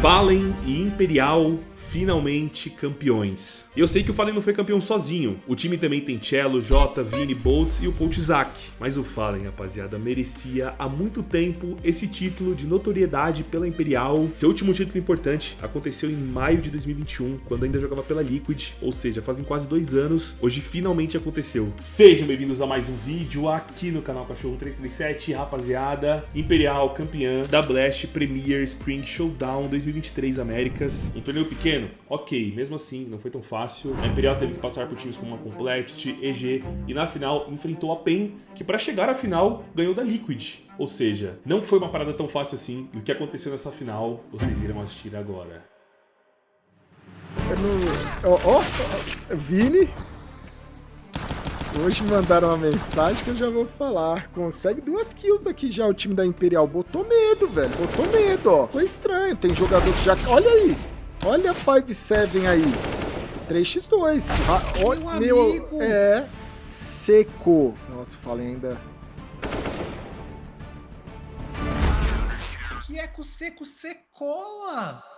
Fallen e Imperial finalmente campeões. Eu sei que o Fallen não foi campeão sozinho. O time também tem Cello, Jota, Vini, Boltz e o Zack. Mas o Fallen, rapaziada, merecia há muito tempo esse título de notoriedade pela Imperial. Seu último título importante aconteceu em maio de 2021, quando ainda jogava pela Liquid, ou seja, fazem quase dois anos. Hoje finalmente aconteceu. Sejam bem-vindos a mais um vídeo aqui no canal Cachorro 337, rapaziada. Imperial campeã da Blast Premier Spring Showdown 2023 Américas. Um torneio pequeno Ok, mesmo assim, não foi tão fácil. A Imperial teve que passar por times como a Complexity, EG, e na final enfrentou a PEN, que para chegar à final ganhou da Liquid. Ou seja, não foi uma parada tão fácil assim, e o que aconteceu nessa final, vocês irão assistir agora. Ó, oh, oh, Vini, Hoje mandaram uma mensagem que eu já vou falar. Consegue duas kills aqui já o time da Imperial. Botou medo, velho. Botou medo, ó. Foi estranho. Tem jogador que já... Olha aí. Olha 5-7 aí. 3x2. Ah, olha, meu, meu, é seco. Nossa, falei ainda. Que eco seco secola.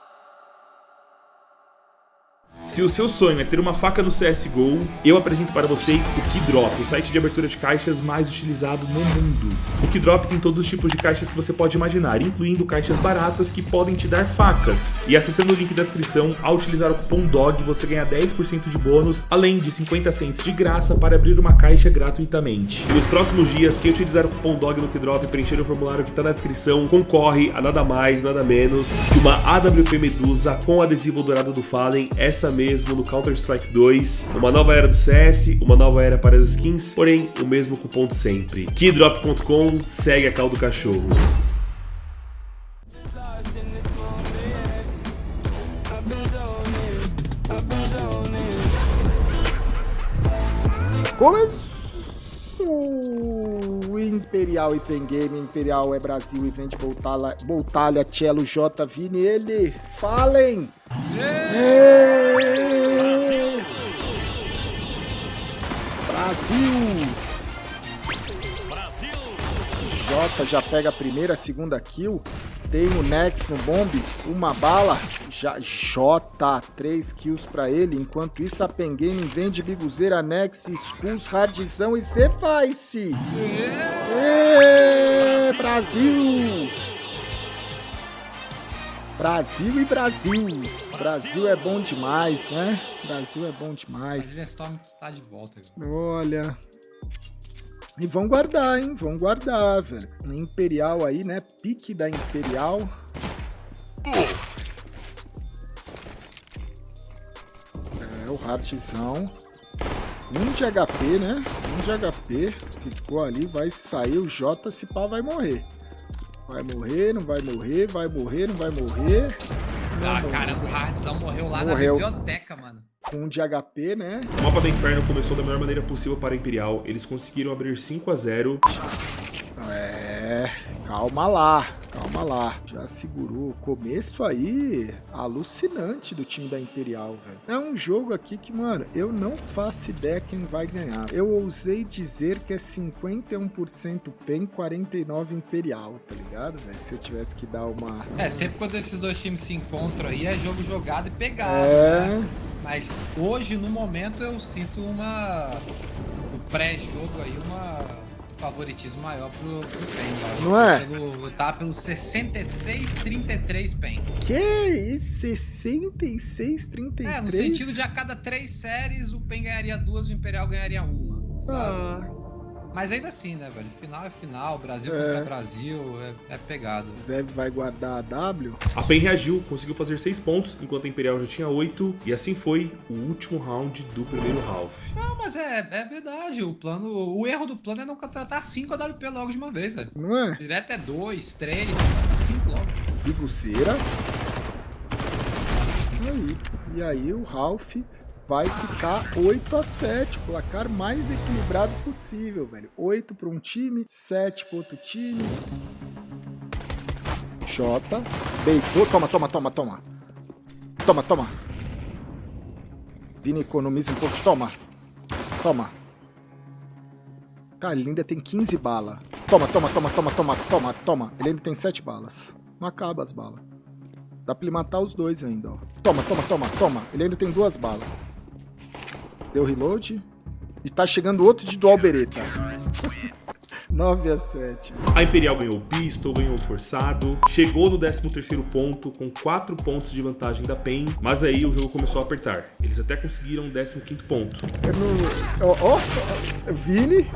Se o seu sonho é ter uma faca no CSGO, eu apresento para vocês o Keydrop, o site de abertura de caixas mais utilizado no mundo. O Keydrop tem todos os tipos de caixas que você pode imaginar, incluindo caixas baratas que podem te dar facas. E acessando o link da descrição, ao utilizar o cupom DOG, você ganha 10% de bônus, além de 50 cents de graça para abrir uma caixa gratuitamente. E nos próximos dias, quem utilizar o cupom DOG no Keydrop e preencher o formulário que está na descrição, concorre a nada mais, nada menos que uma AWP Medusa com adesivo dourado do Fallen, essa mesmo no Counter-Strike 2, uma nova era do CS, uma nova era para as skins, porém o mesmo cupom de sempre. Keydrop.com segue a cal do cachorro. Começou Imperial e Game, Imperial é Brasil e vende Boltalha, Boltalha, Cello, J, Vini, ele, falem! Brasil! Jota já pega a primeira, a segunda kill. Tem o Nex no bombe, uma bala. Já J, três kills pra ele. Enquanto isso, a Pengame vende Biguzeira, Nex, Skulls, Hardzão e Ceface. Brasil! Brasil e Brasil. Brasil é bom demais, né? Brasil é bom demais. Brasil Storm tá de volta. Olha. E vão guardar, hein? Vão guardar, velho. Imperial aí, né? Pique da Imperial. É, o Hartzão. Um de HP, né? Um de HP. Ficou ali, vai sair. O J, se pá, vai morrer. Vai morrer, não vai morrer, vai morrer, não vai morrer. Não ah, caramba, o Hardzão morreu lá morreu. na biblioteca, mano. Um de HP, né? O mapa do Inferno começou da melhor maneira possível para a Imperial. Eles conseguiram abrir 5 a 0 É, calma lá. Calma lá, já segurou. O começo aí, alucinante do time da Imperial, velho. É um jogo aqui que, mano, eu não faço ideia quem vai ganhar. Eu ousei dizer que é 51% PEN, 49% Imperial, tá ligado, velho? Se eu tivesse que dar uma... É, sempre quando esses dois times se encontram aí, é jogo jogado e pegado, é... Né? Mas hoje, no momento, eu sinto uma... O pré-jogo aí, uma favoritismo maior pro, pro PEN. Não é? Pelo, tá pelo 66-33 PEN. Que isso? 66-33? É, no sentido de a cada três séries o PEN ganharia duas, o Imperial ganharia uma. Sabe? Ah. Mas ainda assim, né, velho? Final é final, Brasil é. contra Brasil, é, é pegado. Zeb vai guardar a W. A PEN reagiu, conseguiu fazer 6 pontos, enquanto a Imperial já tinha 8. E assim foi o último round do primeiro half. Não, mas é, é verdade. O plano. O erro do plano é não contratar 5 AWP logo de uma vez, velho. Não é? Direto é 2, 3, 5 logo. E buceira. E aí? E aí o Ralph vai ficar 8 a 7, o placar mais equilibrado possível, velho. 8 para um time, 7 para outro time. Jota, deitou, toma, toma, toma, toma. Toma, toma. Vini economiza um pouco, toma. Toma. Cara, ele ainda tem 15 balas. Toma, toma, toma, toma, toma, toma, toma. Ele ainda tem 7 balas. Não acaba as balas. Dá pra ele matar os dois ainda, ó. Toma, toma, toma, toma. Ele ainda tem duas balas. Deu reload. E tá chegando outro de dual bereta. 9 a 7. A Imperial ganhou o pistol, ganhou o forçado, chegou no 13º ponto com 4 pontos de vantagem da PEN, mas aí o jogo começou a apertar. Eles até conseguiram o 15º ponto. Ó, ó, ó, Vini.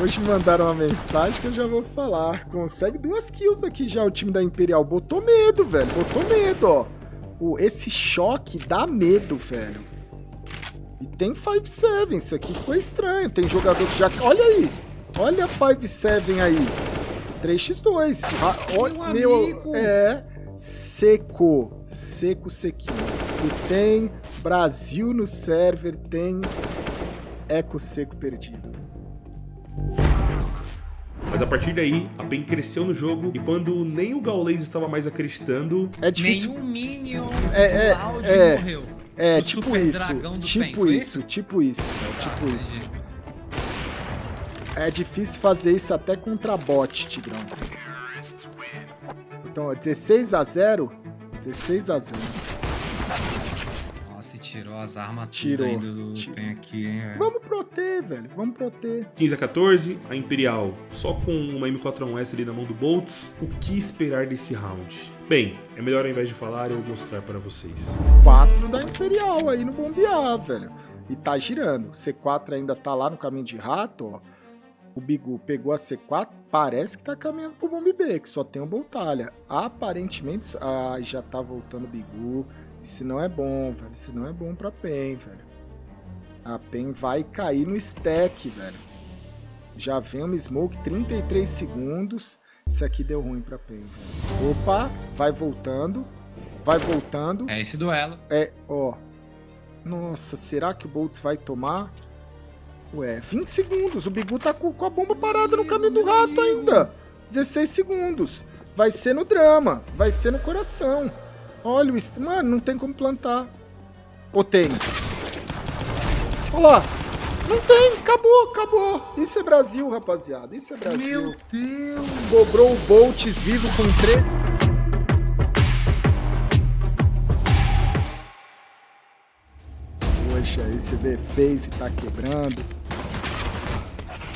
Hoje mandaram uma mensagem que eu já vou falar. Consegue duas kills aqui já o time da Imperial. Botou medo, velho. Botou medo, ó. O, esse choque dá medo, velho. E tem 5-7. Isso aqui ficou estranho. Tem jogador que já... Olha aí. Olha 5-7 aí. 3x2. Ah, olha, meu... É... Seco. Seco, sequinho. Se tem Brasil no server, tem Eco Seco perdido. Mas a partir daí, a PEN cresceu no jogo e quando nem o Gaules estava mais acreditando... É difícil... Nenhum Minion é, é, é, morreu. É, o tipo isso, tipo PEN, isso, tipo isso, é, tipo ah, isso. É difícil fazer isso até contra bot, Tigrão. Então, 16 a 0 16 a 0 tirou as armas tirou, tudo do PEN aqui, hein, velho. Vamos proter, velho. Vamos proter. 15 a 14, a Imperial só com uma M4A1S ali na mão do Boltz. O que esperar desse round? Bem, é melhor ao invés de falar eu mostrar para vocês. 4 da Imperial aí no bombear, velho. E tá girando. O C4 ainda tá lá no caminho de rato, ó. O Bigu pegou a C4, parece que tá caminhando pro Bomb B, que só tem o Boltalha. Aparentemente, ah, já tá voltando o Bigu. Isso não é bom, velho. Isso não é bom pra PEN, velho. A PEN vai cair no stack, velho. Já vem uma smoke, 33 segundos. Isso aqui deu ruim pra PEN, velho. Opa, vai voltando. Vai voltando. É esse duelo. É, ó. Nossa, será que o Boltz vai tomar? Ué, 20 segundos. O Bigu tá com, a bomba parada no caminho do rato ainda. 16 segundos. Vai ser no drama. Vai ser no coração. Olha o... Mano, não tem como plantar. Ou tem? Olha lá. Não tem. Acabou, acabou. Isso é Brasil, rapaziada. Isso é Brasil. Meu Deus. Sobrou o Bolts vivo com três... Poxa, esse B-Face tá quebrando.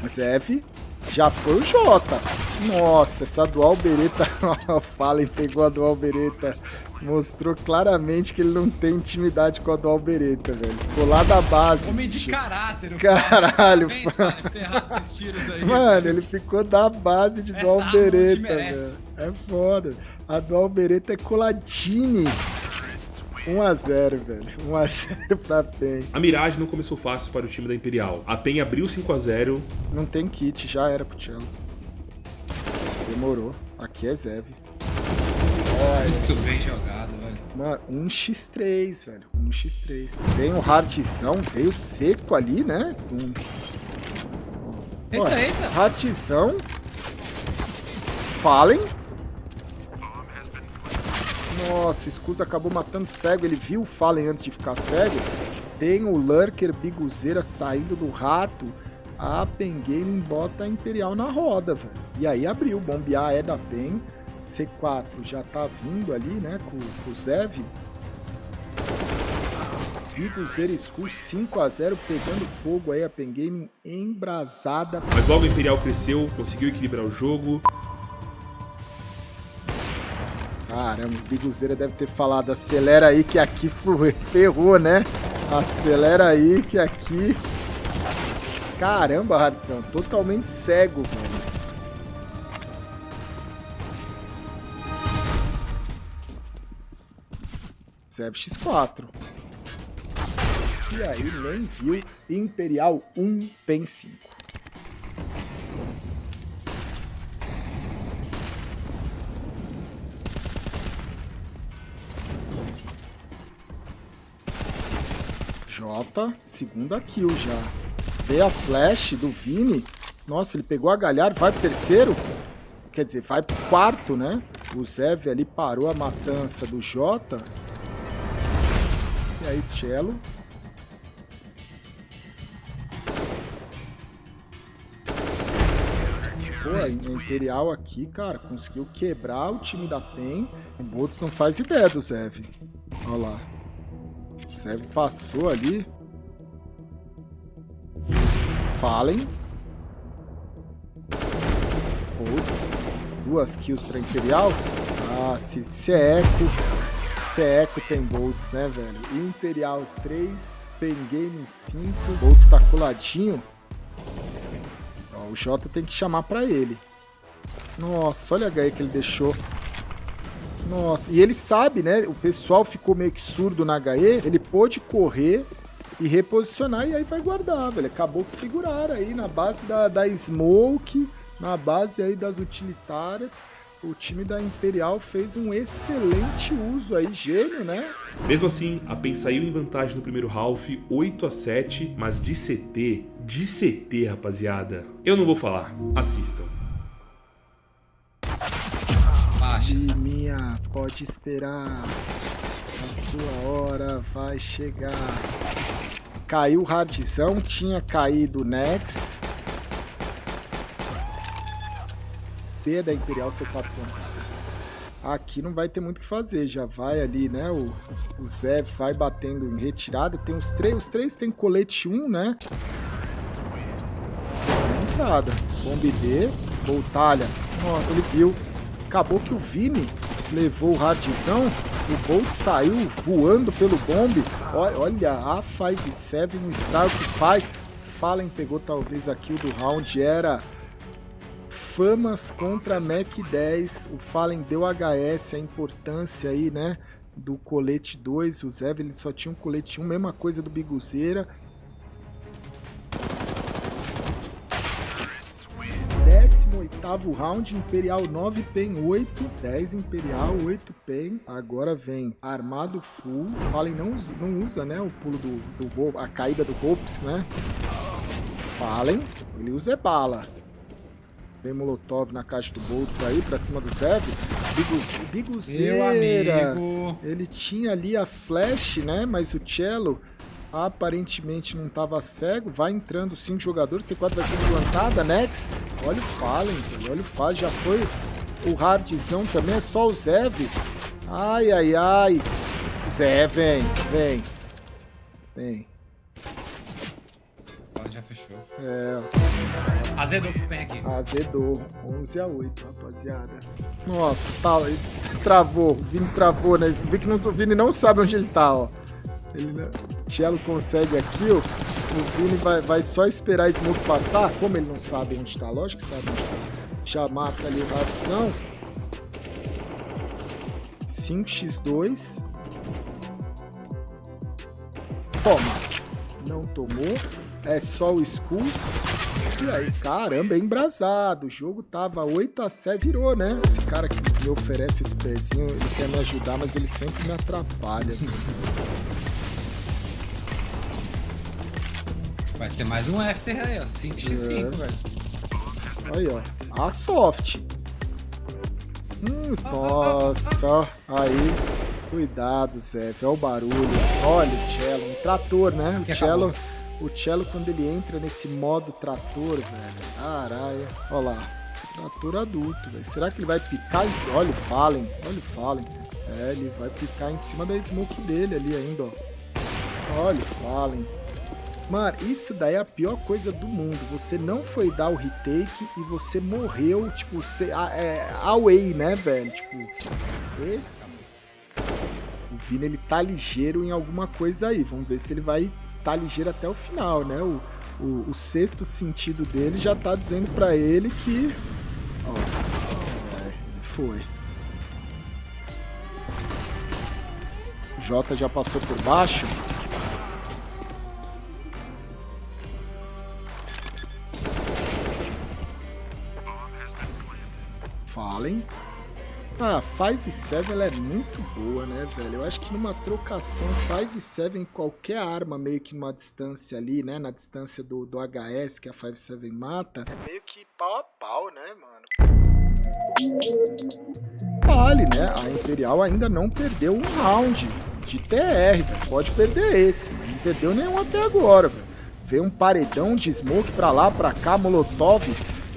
Mas F já foi o J. Nossa, essa dual bereta. Fallen pegou a dual bereta mostrou claramente que ele não tem intimidade com a do Albereta, velho. Ficou lá da base. Homem de caráter, Caralho, mano. Mano, ele ficou da base de do Albereta, velho. É foda. A do Albereta é coladine. 1x0, velho. 1x0 pra PEN. A Mirage não começou fácil para o time da Imperial. A PEN abriu 5x0. Não tem kit, já era pro Cello. Demorou. Aqui é Zev. Muito bem jogado, velho. Mano, um x3, velho. Um x3. Vem o hardzão, veio seco ali, né? Um... Eita, eita. Hardzão. Fallen. Nossa, o acabou matando cego. Ele viu o Fallen antes de ficar cego. Tem o Lurker Biguzeira saindo do rato. A Pen Gaming bota a Imperial na roda, velho. E aí abriu. Bombear é da Pen. C4 já tá vindo ali, né, com, com o Zev. Biguzer Skull 5x0 pegando fogo aí, a Pen Gaming embrasada. Mas logo o Imperial cresceu, conseguiu equilibrar o jogo. Caramba, o Biguzeira deve ter falado, acelera aí que aqui ferrou, né? Acelera aí que aqui... Caramba, Hardzão, totalmente cego, velho. Zev X4. E aí nem viu Imperial 1 PEN 5. J, segunda kill já. Vê a flash do Vini. Nossa, ele pegou a galhar, vai pro terceiro. Quer dizer, vai pro quarto, né? O Zev ali parou a matança do Jota e aí, cello. Pô, a Imperial aqui, cara, conseguiu quebrar o time da PEN. O Boltz não faz ideia do Zev. Olha lá. O Zev passou ali. Fallen. Boltz. Duas kills pra Imperial. Ah, se, se é eco. Se é eco tem Boltz, né, velho? Imperial 3, Pen Game 5. Boltz tá coladinho. Ó, o Jota tem que chamar pra ele. Nossa, olha a HE que ele deixou. Nossa, e ele sabe, né? O pessoal ficou meio que surdo na HE. Ele pôde correr e reposicionar e aí vai guardar, velho. Acabou que seguraram aí na base da, da Smoke, na base aí das utilitárias. O time da Imperial fez um excelente uso aí, gênio, né? Mesmo assim, a PEN saiu em vantagem no primeiro half, 8 a 7, mas de CT, de CT, rapaziada, eu não vou falar, assistam. minha, pode esperar. A sua hora vai chegar. Caiu o Hardzão, tinha caído o Nex. B da Imperial C4 plantada. Aqui não vai ter muito o que fazer, já vai ali, né? O, o Zé vai batendo em retirada. Tem os três, os três tem colete 1, né? entrada. Bomb B, Boltalha. Ó, ele viu. Acabou que o Vini levou o Hardzão. O Bolt saiu voando pelo bombe. Olha, a 5-7 no style que faz. Fallen pegou talvez aqui o do round. Era Famas contra Mac 10. O Fallen deu HS, a importância aí, né? Do colete 2. O Zev ele só tinha um colete 1, mesma coisa do Biguzeira. 18º round, Imperial 9, PEN 8, 10 Imperial, 8 PEN. Agora vem armado full. Fallen não, não usa, né, o pulo do, do a caída do Golpes, né? Fallen, ele usa é bala. Vem Molotov na caixa do Boltz aí, pra cima do Zev. Biguzeira. Ele tinha ali a flash, né, mas o Cello aparentemente não estava cego. Vai entrando cinco jogadores. C4 vai ser plantada. Nex. Olha o Fallen, olha o Fallen. Já foi o Hardzão também. É só o Zev. Ai, ai, ai. Zé, vem, vem. Vem. Já fechou. É. Azedou pro PEN aqui. Azedou. 11 a 8, rapaziada. Nossa, tá, travou. O Vini travou, né? O Vini não, o Vini não sabe onde ele tá, ó. Ele, né? Cello consegue aqui, ó. O Vini vai, vai só esperar a Smoke passar. Como ele não sabe onde está, lógico que sabe onde está. Já mata ali o Rapsão. 5x2. Toma. Não tomou. É só o Skull. E aí, caramba, é embrasado. O jogo tava 8 a 7 virou, né? Esse cara que me oferece esse pezinho, ele quer me ajudar, mas ele sempre me atrapalha. Vai ter mais um After aí, ó. 5x5, é. velho. Aí, ó. A soft. Hum, nossa. Aí. Cuidado, Zé. Olha o barulho. Olha o cello. Um trator, né? O cello, o cello, quando ele entra nesse modo trator, velho. Caralho. Olha lá. Trator adulto, velho. Será que ele vai picar? Olha o Fallen. Olha o Fallen. É, ele vai picar em cima da smoke dele ali ainda, ó. Olha o Fallen. Mano, isso daí é a pior coisa do mundo. Você não foi dar o retake e você morreu, tipo, você, é, away, né, velho? Tipo, esse... O Vini, ele tá ligeiro em alguma coisa aí. Vamos ver se ele vai tá ligeiro até o final, né? O, o, o sexto sentido dele já tá dizendo pra ele que... Ó, é, foi. O Jota já passou por baixo. Fallen. Ah, 5-7 ela é muito boa, né, velho? Eu acho que numa trocação 5-7 qualquer arma meio que numa distância ali, né, na distância do, do HS que a 5-7 mata, é meio que pau a pau, né, mano? Vale, né? A Imperial ainda não perdeu um round de TR, velho. Pode perder esse, mas não perdeu nenhum até agora, velho. Vê um paredão de smoke pra lá, pra cá, molotov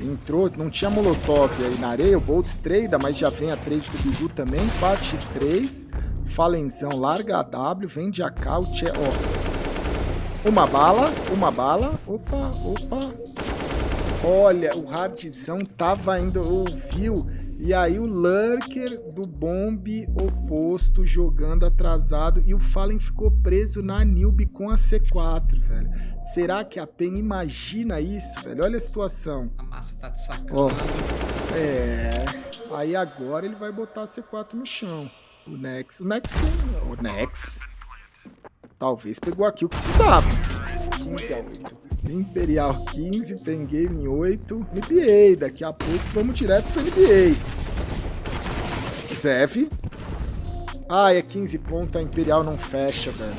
Entrou, não tinha Molotov aí na areia, o Boltz trade, mas já vem a trade do Bigu também, 4x3. Falenzão larga a W, vende a K, o Tche... Ó. Uma bala, uma bala. Opa, opa. Olha, o Hardzão tava indo, ouviu e aí o Lurker do bomb oposto jogando atrasado e o Fallen ficou preso na Nilbe com a C4, velho. Será que a PEN imagina isso, velho? Olha a situação. A massa tá de sacanagem. é. Aí agora ele vai botar a C4 no chão. O Nex. O Nex tem. O Nex. Talvez pegou aqui o que precisava. 15 a 8. Imperial 15, tem game 8, NBA. Daqui a pouco vamos direto pro NBA. Zev. Ah, é 15 pontos, a Imperial não fecha, velho.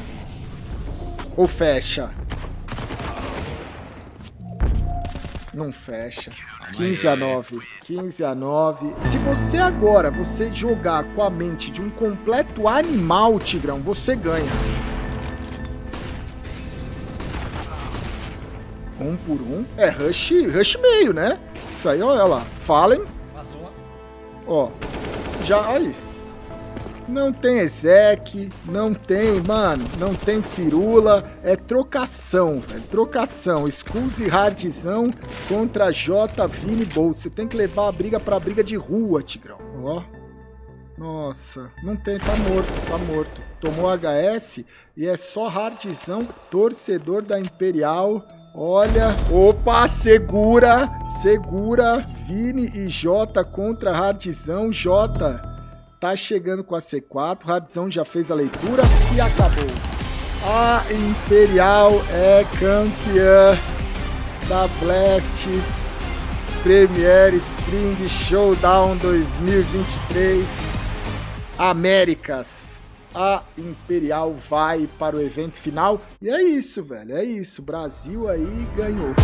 Ou fecha? Não fecha. 15 a 9. 15 a 9. Se você agora, você jogar com a mente de um completo animal, Tigrão, você ganha. Um por um. É rush, rush meio, né? Isso aí, olha lá. Fallen. Vazou. Ó. Já, aí. Não tem exec, não tem, mano, não tem firula, é trocação, velho, trocação. Skulls e hardzão contra J, Vini Bolt. Você tem que levar a briga pra briga de rua, Tigrão. Ó. Nossa, não tem, tá morto, tá morto. Tomou HS e é só hardzão, torcedor da Imperial. Olha, opa, segura, segura, Vini e Jota contra Hardzão, Jota tá chegando com a C4, Hardzão já fez a leitura e acabou. A Imperial é campeã da Blast Premier Spring Showdown 2023 Américas a Imperial vai para o evento final. E é isso, velho. É isso. Brasil aí ganhou.